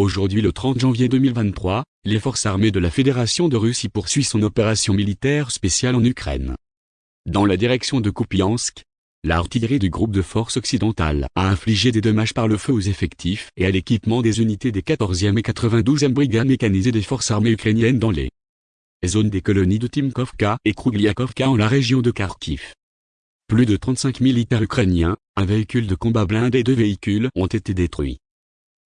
Aujourd'hui le 30 janvier 2023, les forces armées de la Fédération de Russie poursuivent son opération militaire spéciale en Ukraine. Dans la direction de Kupiansk, l'artillerie du groupe de forces occidentales a infligé des dommages par le feu aux effectifs et à l'équipement des unités des 14e et 92e brigades mécanisées des forces armées ukrainiennes dans les zones des colonies de Timkovka et Krugliakovka en la région de Kharkiv. Plus de 35 militaires ukrainiens, un véhicule de combat blindé et deux véhicules ont été détruits.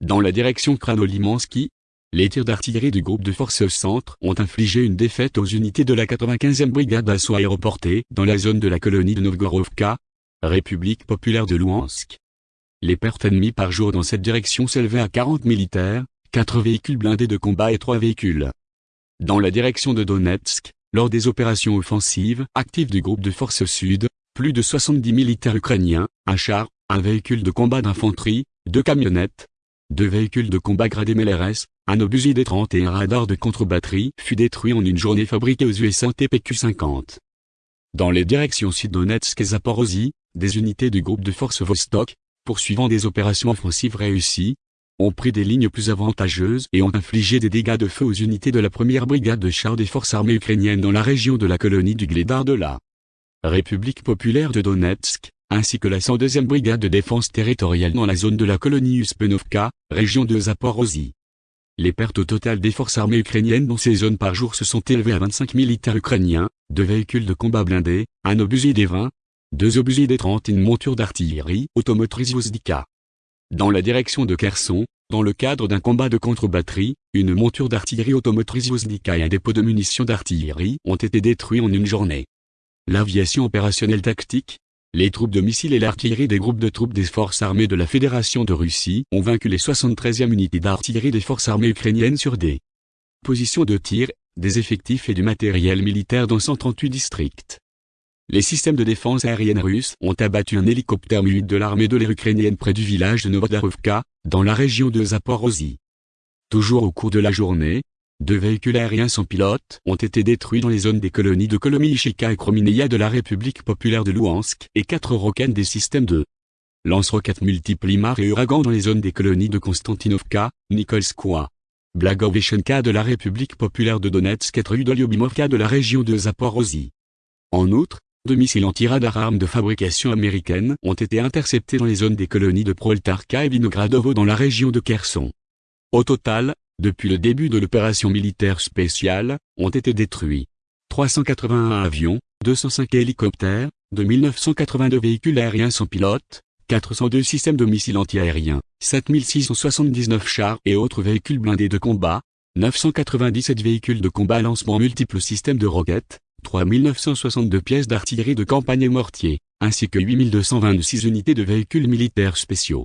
Dans la direction Kranolimansky, les tirs d'artillerie du groupe de forces centre ont infligé une défaite aux unités de la 95e brigade d'assaut aéroportée dans la zone de la colonie de Novgorovka, République populaire de Louhansk. Les pertes ennemies par jour dans cette direction s'élevaient à 40 militaires, 4 véhicules blindés de combat et 3 véhicules. Dans la direction de Donetsk, lors des opérations offensives actives du groupe de forces sud, plus de 70 militaires ukrainiens, un char, un véhicule de combat d'infanterie, deux camionnettes, deux véhicules de combat gradés MLRS, un obusier D-30 et un radar de contre-batterie fut détruit en une journée fabriquée aux USA TPQ-50. Dans les directions Sud-Donetsk et Zaporozhye, des unités du groupe de forces Vostok, poursuivant des opérations offensives réussies, ont pris des lignes plus avantageuses et ont infligé des dégâts de feu aux unités de la première brigade de chars des forces armées ukrainiennes dans la région de la colonie du Gledar de la République populaire de Donetsk, ainsi que la 102e brigade de défense territoriale dans la zone de la colonie Uspenovka, région de Zaporozhye. Les pertes au total des forces armées ukrainiennes dans ces zones par jour se sont élevées à 25 militaires ukrainiens, deux véhicules de combat blindés, un obusier des 20, deux obusiers des 30 et une monture d'artillerie automotrice Uzdika. Dans la direction de Kherson, dans le cadre d'un combat de contre-batterie, une monture d'artillerie automotrice Uzdika et un dépôt de munitions d'artillerie ont été détruits en une journée. L'aviation opérationnelle tactique, les troupes de missiles et l'artillerie des groupes de troupes des forces armées de la Fédération de Russie ont vaincu les 73e unités d'artillerie des forces armées ukrainiennes sur des positions de tir, des effectifs et du matériel militaire dans 138 districts. Les systèmes de défense aérienne russes ont abattu un hélicoptère mu de l'armée de l'air ukrainienne près du village de Novodarovka, dans la région de Zaporozhye. Toujours au cours de la journée, deux véhicules aériens sans pilote ont été détruits dans les zones des colonies de Kolomiishika et Kromineia de la République populaire de Louhansk et quatre roquettes des systèmes de lance-roquettes multiples Imar et Uragan dans les zones des colonies de Konstantinovka, Nikolskoye, Blagoveshenka de la République populaire de Donetsk et Trudolyobimovka de la région de Zaporozhye. En outre, deux missiles anti-radar armes de fabrication américaine ont été interceptés dans les zones des colonies de Proltarka et Vinogradovo dans la région de Kherson. Au total, depuis le début de l'opération militaire spéciale, ont été détruits 381 avions, 205 hélicoptères, 2982 véhicules aériens sans pilote, 402 systèmes de missiles antiaériens, 7679 chars et autres véhicules blindés de combat, 997 véhicules de combat lancement multiples systèmes de roquettes, 3962 pièces d'artillerie de campagne et mortiers, ainsi que 8226 unités de véhicules militaires spéciaux.